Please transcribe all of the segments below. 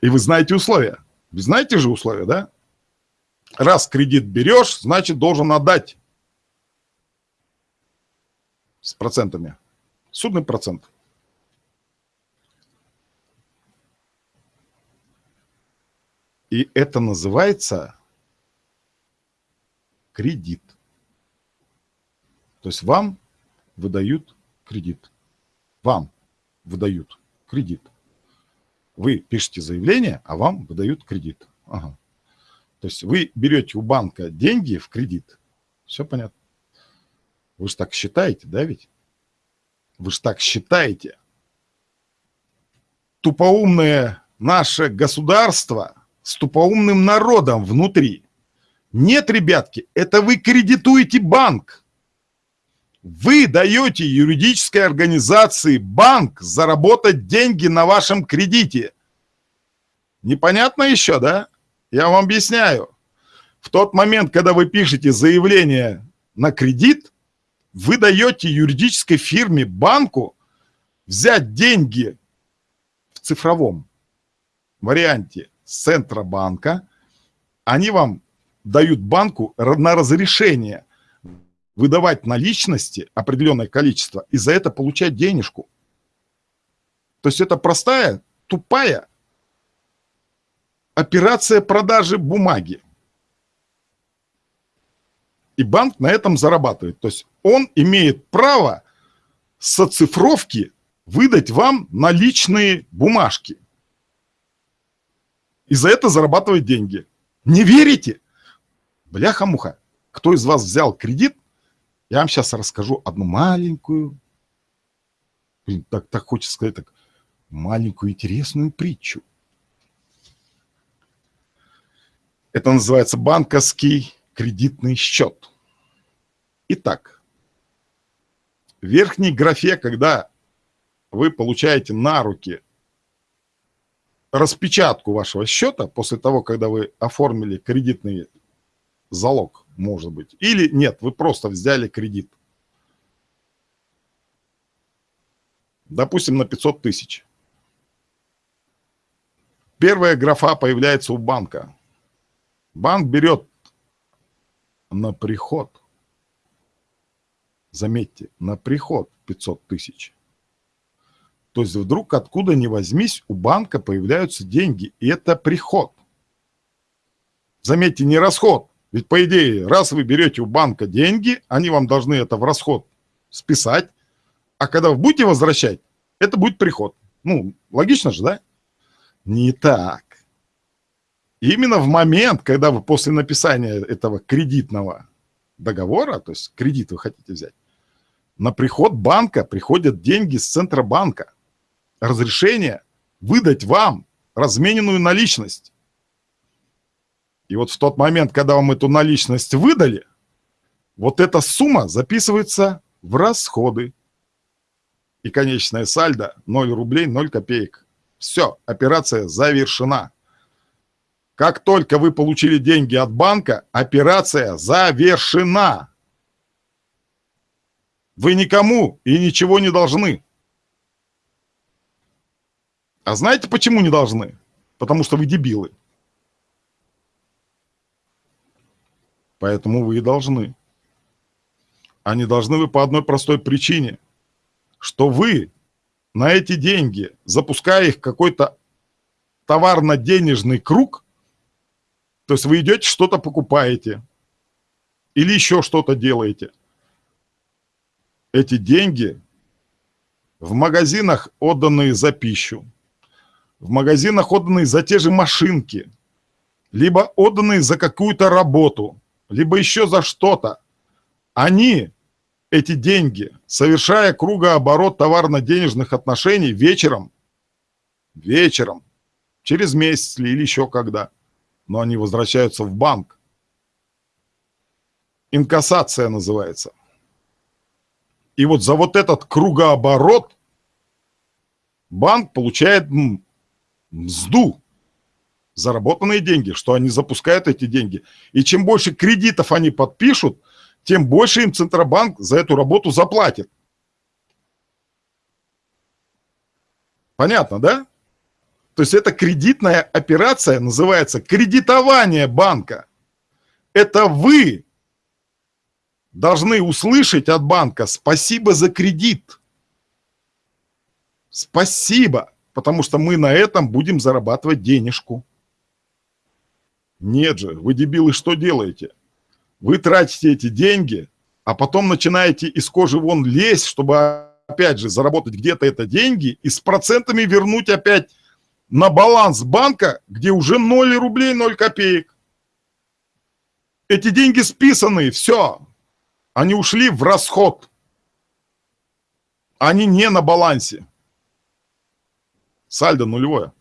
И вы знаете условия. Вы знаете же условия, да? Раз кредит берешь, значит, должен отдать с процентами. Судный процент. И это называется кредит. То есть вам выдают кредит. Вам выдают кредит. Вы пишете заявление, а вам выдают кредит. Ага. То есть вы берете у банка деньги в кредит. Все понятно. Вы же так считаете, да ведь? Вы же так считаете. Тупоумное наше государство с тупоумным народом внутри. Нет, ребятки, это вы кредитуете банк. Вы даете юридической организации банк заработать деньги на вашем кредите. Непонятно еще, да? Я вам объясняю. В тот момент, когда вы пишете заявление на кредит, вы даете юридической фирме, банку взять деньги в цифровом варианте с Центробанка. Они вам дают банку на разрешение выдавать наличности определенное количество и за это получать денежку. То есть это простая, тупая операция продажи бумаги. И банк на этом зарабатывает. То есть он имеет право с оцифровки выдать вам наличные бумажки. И за это зарабатывает деньги. Не верите? Бляха-муха. Кто из вас взял кредит я вам сейчас расскажу одну маленькую, так, так хочется сказать, так, маленькую интересную притчу. Это называется банковский кредитный счет. Итак, в верхней графе, когда вы получаете на руки распечатку вашего счета после того, когда вы оформили кредитный залог, может быть. Или нет, вы просто взяли кредит. Допустим, на 500 тысяч. Первая графа появляется у банка. Банк берет на приход, заметьте, на приход 500 тысяч. То есть вдруг откуда ни возьмись, у банка появляются деньги, и это приход. Заметьте, не расход. Ведь, по идее, раз вы берете у банка деньги, они вам должны это в расход списать, а когда вы будете возвращать, это будет приход. Ну, логично же, да? Не так. Именно в момент, когда вы после написания этого кредитного договора, то есть кредит вы хотите взять, на приход банка приходят деньги с Центробанка. Разрешение выдать вам размененную наличность. И вот в тот момент, когда вам эту наличность выдали, вот эта сумма записывается в расходы. И конечная сальдо 0 рублей 0 копеек. Все, операция завершена. Как только вы получили деньги от банка, операция завершена. Вы никому и ничего не должны. А знаете, почему не должны? Потому что вы дебилы. Поэтому вы и должны. А не должны вы по одной простой причине, что вы на эти деньги, запуская их какой-то товарно-денежный круг, то есть вы идете что-то покупаете или еще что-то делаете, эти деньги в магазинах, отданные за пищу, в магазинах, отданные за те же машинки, либо отданные за какую-то работу – либо еще за что-то, они, эти деньги, совершая кругооборот товарно-денежных отношений вечером, вечером, через месяц или еще когда, но они возвращаются в банк. Инкассация называется. И вот за вот этот кругооборот банк получает мзду заработанные деньги, что они запускают эти деньги. И чем больше кредитов они подпишут, тем больше им Центробанк за эту работу заплатит. Понятно, да? То есть это кредитная операция, называется кредитование банка. Это вы должны услышать от банка «спасибо за кредит». Спасибо, потому что мы на этом будем зарабатывать денежку. Нет же, вы, дебилы, что делаете? Вы тратите эти деньги, а потом начинаете из кожи вон лезть, чтобы, опять же, заработать где-то это деньги и с процентами вернуть опять на баланс банка, где уже 0 рублей 0 копеек. Эти деньги списаны, все. Они ушли в расход. Они не на балансе. Сальдо нулевое.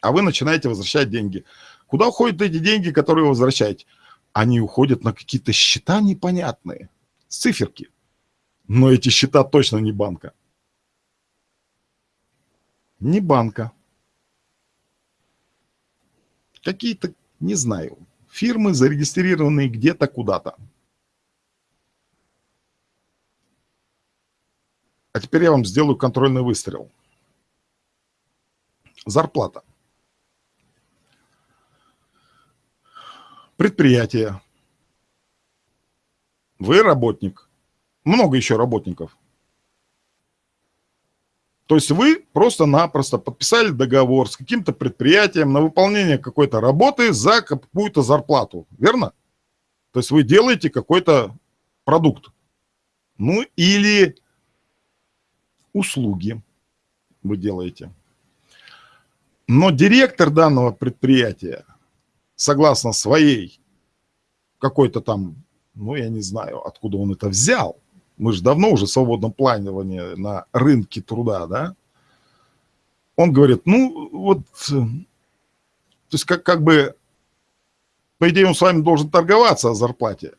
А вы начинаете возвращать деньги. Куда уходят эти деньги, которые вы возвращаете? Они уходят на какие-то счета непонятные, циферки. Но эти счета точно не банка. Не банка. Какие-то, не знаю, фирмы, зарегистрированные где-то куда-то. А теперь я вам сделаю контрольный выстрел. Зарплата. Предприятие. Вы работник. Много еще работников. То есть вы просто-напросто подписали договор с каким-то предприятием на выполнение какой-то работы за какую-то зарплату, верно? То есть вы делаете какой-то продукт. Ну или услуги вы делаете. Но директор данного предприятия, согласно своей какой-то там, ну я не знаю, откуда он это взял, мы же давно уже в свободном планировании на рынке труда, да, он говорит, ну вот, то есть как, как бы, по идее он с вами должен торговаться о зарплате,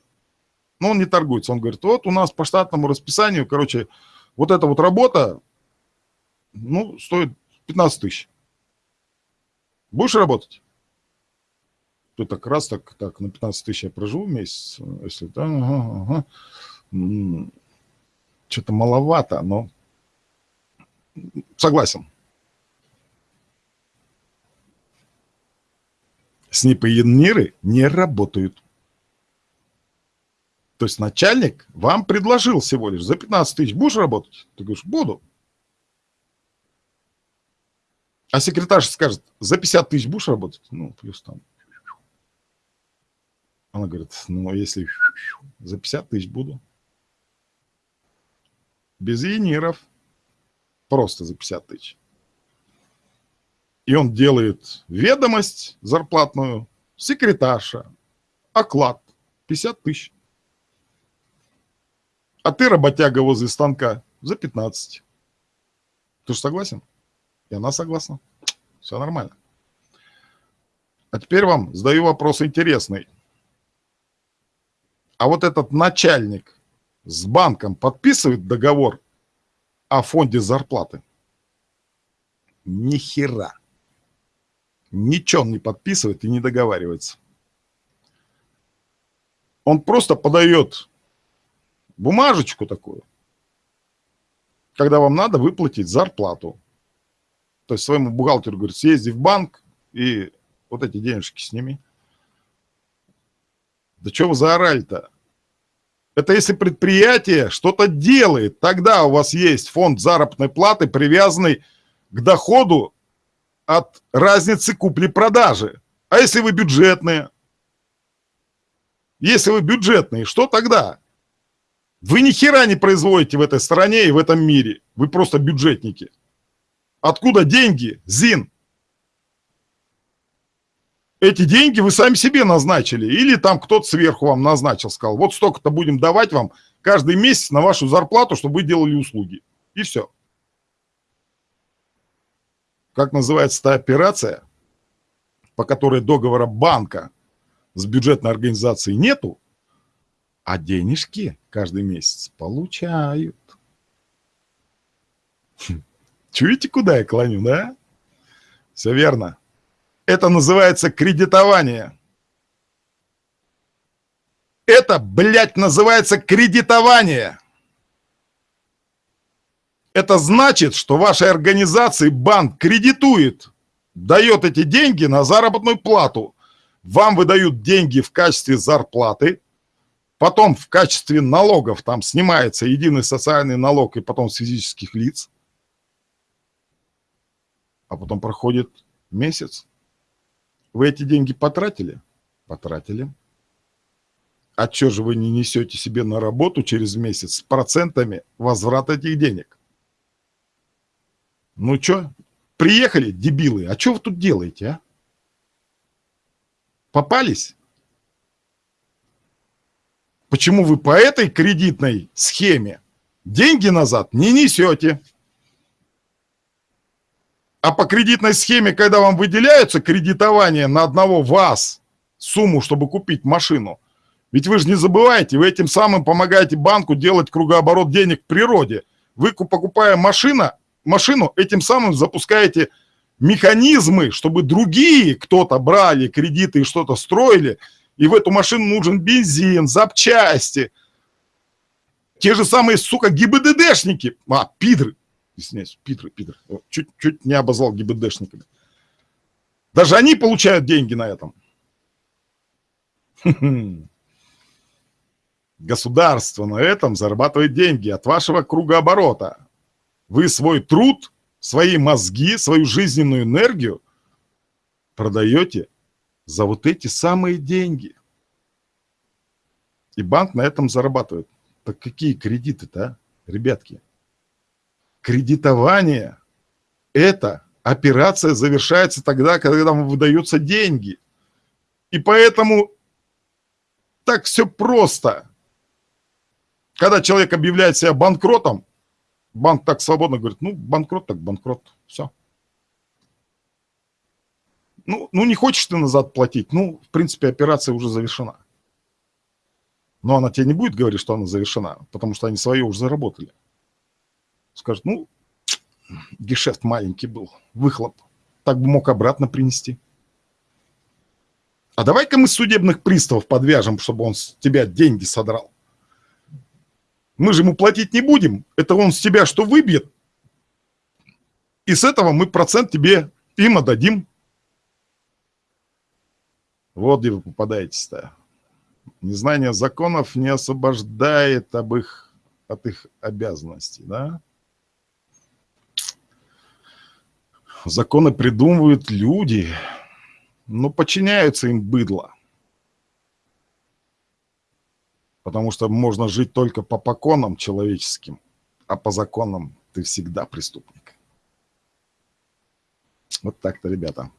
но он не торгуется, он говорит, вот у нас по штатному расписанию, короче, вот эта вот работа, ну, стоит 15 тысяч. Будешь работать? Ты так раз, так, так, на 15 тысяч я проживу месяц, если, да, ага, ага что-то маловато, но согласен. СНИПы не работают. То есть начальник вам предложил всего лишь за 15 тысяч будешь работать? Ты говоришь, буду. А секретарша скажет, за 50 тысяч будешь работать? Ну, плюс там. Она говорит, ну, если за 50 тысяч буду без яниров, просто за 50 тысяч. И он делает ведомость зарплатную, секретарша, оклад 50 тысяч. А ты, работяга возле станка, за 15. Ты же согласен? И она согласна. Все нормально. А теперь вам задаю вопрос интересный. А вот этот начальник с банком подписывает договор о фонде зарплаты? Ни хера. Ничего он не подписывает и не договаривается. Он просто подает бумажечку такую, когда вам надо выплатить зарплату. То есть своему бухгалтеру говорит, съезди в банк и вот эти денежки сними. Да что вы заорали-то? Это если предприятие что-то делает, тогда у вас есть фонд заработной платы, привязанный к доходу от разницы купли-продажи. А если вы бюджетные? Если вы бюджетные, что тогда? Вы ни хера не производите в этой стране и в этом мире. Вы просто бюджетники. Откуда деньги, Зин? Эти деньги вы сами себе назначили, или там кто-то сверху вам назначил, сказал, вот столько-то будем давать вам каждый месяц на вашу зарплату, чтобы вы делали услуги. И все. Как называется та операция, по которой договора банка с бюджетной организацией нету, а денежки каждый месяц получают. Чуете, куда я клоню, да? Все верно. Это называется кредитование. Это, блядь, называется кредитование. Это значит, что вашей организации банк кредитует, дает эти деньги на заработную плату. Вам выдают деньги в качестве зарплаты, потом в качестве налогов там снимается единый социальный налог и потом с физических лиц. А потом проходит месяц. Вы эти деньги потратили? Потратили. А что же вы не несете себе на работу через месяц с процентами возврата этих денег? Ну что, приехали, дебилы, а что вы тут делаете, а? Попались? Почему вы по этой кредитной схеме деньги назад не несете? А по кредитной схеме, когда вам выделяются кредитование на одного вас, сумму, чтобы купить машину – ведь вы же не забывайте, вы этим самым помогаете банку делать кругооборот денег в природе. Вы, покупая машина, машину, этим самым запускаете механизмы, чтобы другие кто-то брали кредиты и что-то строили, и в эту машину нужен бензин, запчасти. Те же самые, сука, ГИБДДшники. А, пидры. Извиняюсь, пидры, пидры. Чуть-чуть не обозвал ГИБДДшниками. Даже они получают деньги на этом. Государство на этом зарабатывает деньги от вашего кругооборота. Вы свой труд, свои мозги, свою жизненную энергию продаете за вот эти самые деньги. И банк на этом зарабатывает. Так какие кредиты-то, а, ребятки? Кредитование – это операция завершается тогда, когда вам выдаются деньги. И поэтому так все просто. Когда человек объявляет себя банкротом, банк так свободно говорит, ну, банкрот так банкрот, все. Ну, ну, не хочешь ты назад платить, ну, в принципе, операция уже завершена. Но она тебе не будет говорить, что она завершена, потому что они свое уже заработали. Скажет, ну, гешефт маленький был, выхлоп, так бы мог обратно принести. А давай-ка мы судебных приставов подвяжем, чтобы он с тебя деньги содрал. Мы же ему платить не будем. Это он с тебя что выбьет. И с этого мы процент тебе им отдадим. Вот где вы попадаетесь-то. Незнание законов не освобождает об их, от их обязанностей, да? Законы придумывают люди, но подчиняются им быдло. Потому что можно жить только по поконам человеческим, а по законам ты всегда преступник. Вот так-то, ребята.